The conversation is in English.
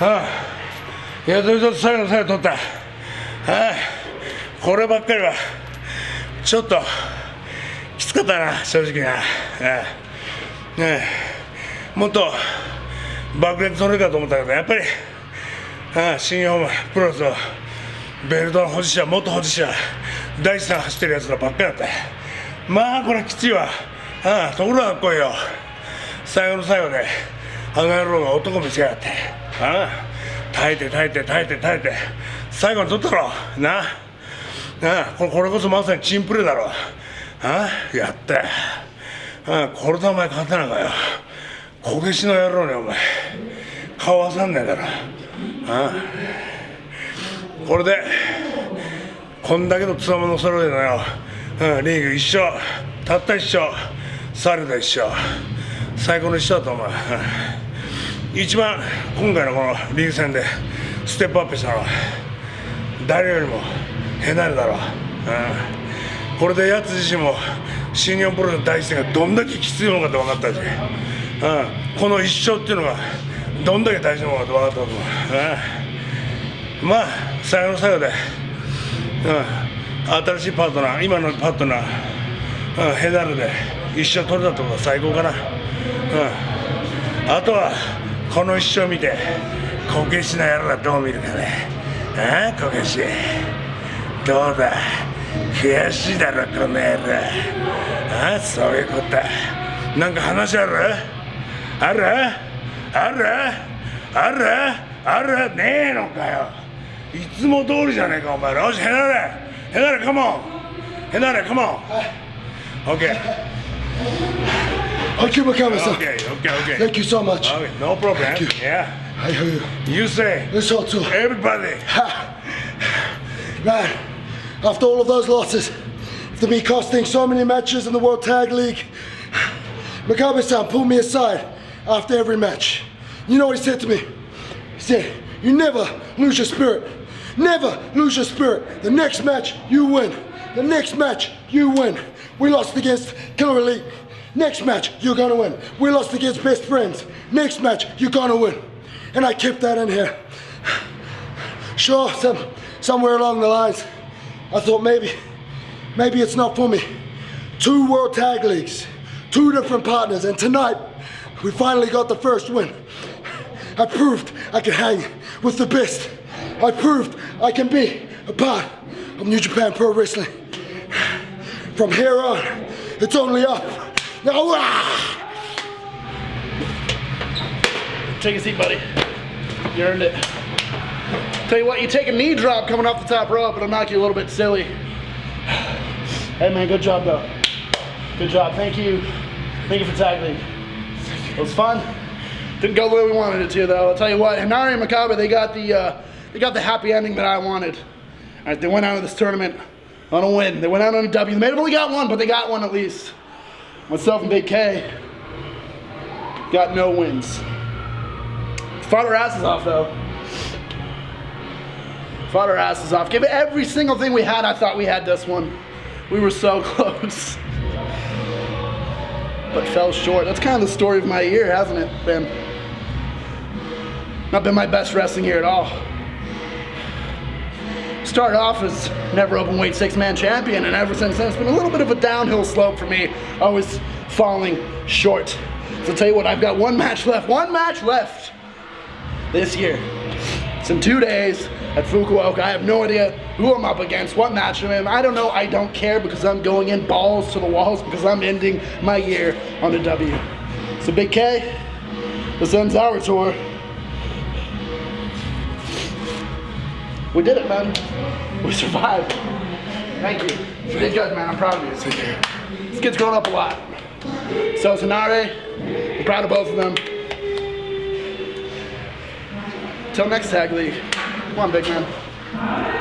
ああいやそれと最後の最後取ったああこればっかりは。ちょっときつかったな正直な。ああねもっと爆裂取れるかと思ったけどやっぱりああ新日本プロレスのベルトの保持者元保持者大地さん走ってるやつらばっかりだった。まあこれきついわ。ああところがかっこいいよ。最後の最後であの野郎が男見せやがって。あ耐えて耐えて耐えて耐えて。最後に取ったろ。な。あこれこそまさにチンプレーだろ。あやった。あこれとお前勝てないかよ。こけしの野郎にお前。顔わさんねえだろ。あこれでこんだけのつわもの揃えたよ、うん、リーグ一緒。たった一緒。サルダ一緒。最高の一緒だと思う、一番今回のこのリーグ戦でステップアップしたのは誰よりもヘナルだろう、うん、これでやつ自身も新日本プロの大事がどんだけきついものかって分かったし、うん、この一生っていうのがどんだけ大事なものかって分かったと思う、うん、まあ最後の最後で、うん、新しいパートナー今のパートナー、うん、ヘナルで一生取れたってことは最高かな、うん、あとはこの一生見てこけしの野郎がどう見るかね。ああこけし。どうだ。悔しいだろこの野郎。ああそういうこと。なんか話ある？ある？ある？ある？ある？ねえのかよ。いつも通りじゃねえかお前よしヘナレヘナレカモンヘナレカモン OK Thank you, Makabe-san. Okay, okay, okay. Thank you so much. Okay, no problem. Thank you. Yeah. I hear you. You say It's all too. everybody. Man, after all of those losses, after me costing so many matches in the World Tag League, Makabe-san pulled me aside after every match. You know what he said to me? He said, you never lose your spirit. Never lose your spirit. The next match, you win. The next match, you win. We lost against Killer Elite. Next match, you're gonna win. We lost against Best Friends. Next match, you're gonna win. And I kept that in here. Sure, some, somewhere along the lines, I thought maybe, maybe it's not for me. Two World Tag Leagues, two different partners, and tonight, we finally got the first win. I proved I can hang with the best. I proved I can be a part of New Japan Pro Wrestling. From here on, it's only up. Take a seat, buddy. You earned it. Tell you what, you take a knee drop coming off the top rope, it'll knock you a little bit silly. Hey man, good job though. Good job, thank you. Thank you for league. It was fun. Didn't go the way we wanted it to though. I'll tell you what, Henare and Makabe, they got the uh, they got the happy ending that I wanted. All right, they went out of this tournament on a win. They went out on a W. They may have only got one, but they got one at least. Myself and Big K got no wins. Fought our asses off though. Fought our asses off. Give it every single thing we had. I thought we had this one. We were so close. But fell short. That's kind of the story of my year, hasn't it, been? Not been my best wrestling year at all. Started off as never open weight six man champion, and ever since then it's been a little bit of a downhill slope for me. Always falling short. So I'll tell you what, I've got one match left. One match left this year. It's in two days at Fukuoka. I have no idea who I'm up against, what match I'm in. I don't know. I don't care because I'm going in balls to the walls because I'm ending my year on a W. So Big K, this ends our tour. We did it, man. We survived. Thank you. You did good, man. I'm proud of you. This kid's grown up a lot. So is Henare. I'm proud of both of them. Till next tag league. Come on, big man.